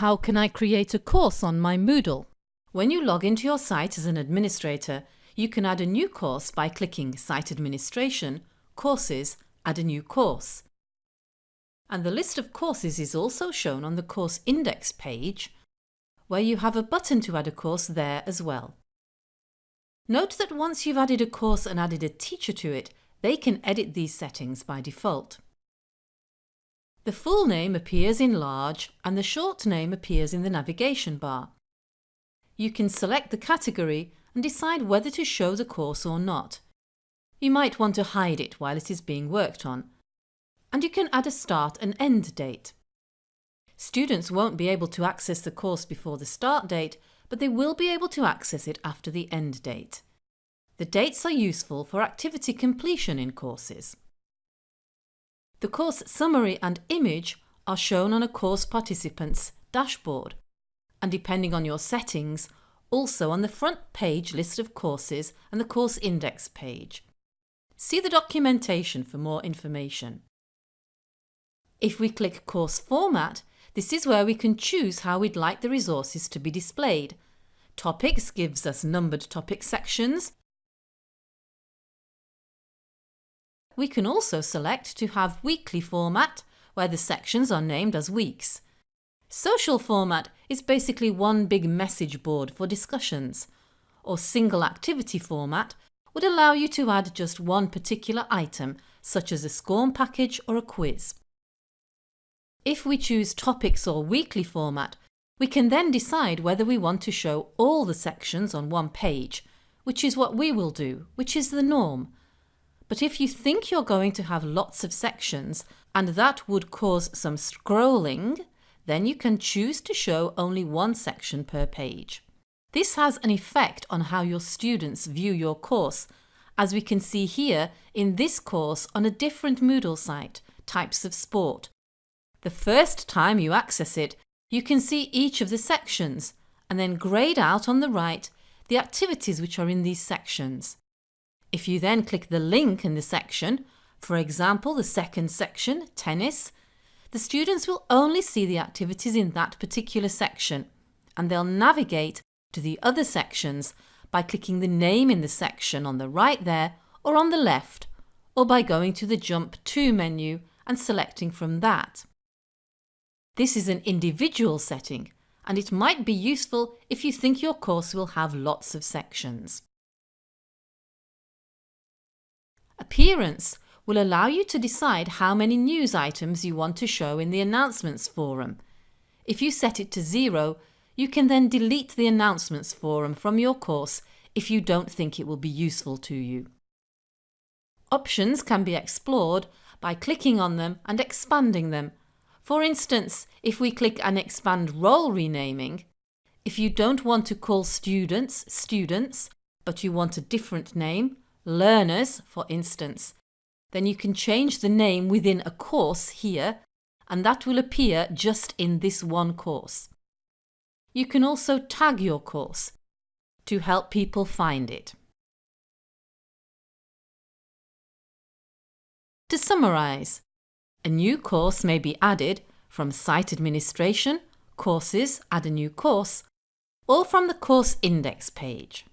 How can I create a course on my Moodle? When you log into your site as an administrator, you can add a new course by clicking Site Administration, Courses, Add a new course. And the list of courses is also shown on the Course Index page, where you have a button to add a course there as well. Note that once you've added a course and added a teacher to it, they can edit these settings by default. The full name appears in large and the short name appears in the navigation bar. You can select the category and decide whether to show the course or not. You might want to hide it while it is being worked on. And you can add a start and end date. Students won't be able to access the course before the start date, but they will be able to access it after the end date. The dates are useful for activity completion in courses. The course summary and image are shown on a course participant's dashboard and depending on your settings, also on the front page list of courses and the course index page. See the documentation for more information. If we click Course Format, this is where we can choose how we'd like the resources to be displayed. Topics gives us numbered topic sections We can also select to have weekly format, where the sections are named as weeks. Social format is basically one big message board for discussions, or single activity format would allow you to add just one particular item, such as a SCORM package or a quiz. If we choose topics or weekly format, we can then decide whether we want to show all the sections on one page, which is what we will do, which is the norm, but if you think you're going to have lots of sections and that would cause some scrolling, then you can choose to show only one section per page. This has an effect on how your students view your course, as we can see here in this course on a different Moodle site, Types of Sport. The first time you access it, you can see each of the sections and then grayed out on the right the activities which are in these sections. If you then click the link in the section, for example the second section, tennis, the students will only see the activities in that particular section and they'll navigate to the other sections by clicking the name in the section on the right there or on the left or by going to the Jump To menu and selecting from that. This is an individual setting and it might be useful if you think your course will have lots of sections. Appearance will allow you to decide how many news items you want to show in the announcements forum. If you set it to zero, you can then delete the announcements forum from your course if you don't think it will be useful to you. Options can be explored by clicking on them and expanding them. For instance, if we click and expand role renaming, if you don't want to call students students, but you want a different name, learners, for instance, then you can change the name within a course here and that will appear just in this one course. You can also tag your course to help people find it. To summarise, a new course may be added from Site Administration, Courses, Add a new course, or from the Course Index page.